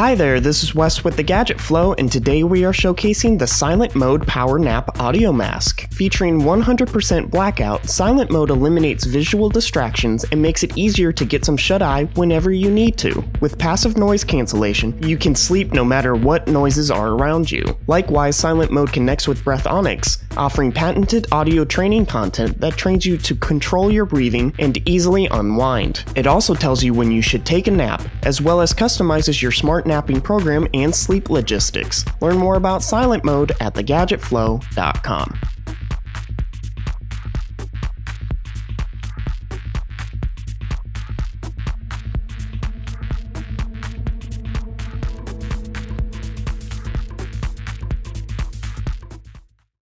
Hi there, this is Wes with the Gadget Flow, and today we are showcasing the Silent Mode Power Nap Audio Mask. Featuring 100% blackout, Silent Mode eliminates visual distractions and makes it easier to get some shut eye whenever you need to. With passive noise cancellation, you can sleep no matter what noises are around you. Likewise, Silent Mode connects with Breathonics, offering patented audio training content that trains you to control your breathing and easily unwind. It also tells you when you should take a nap, as well as customizes your smart napping program and sleep logistics. Learn more about Silent Mode at thegadgetflow.com.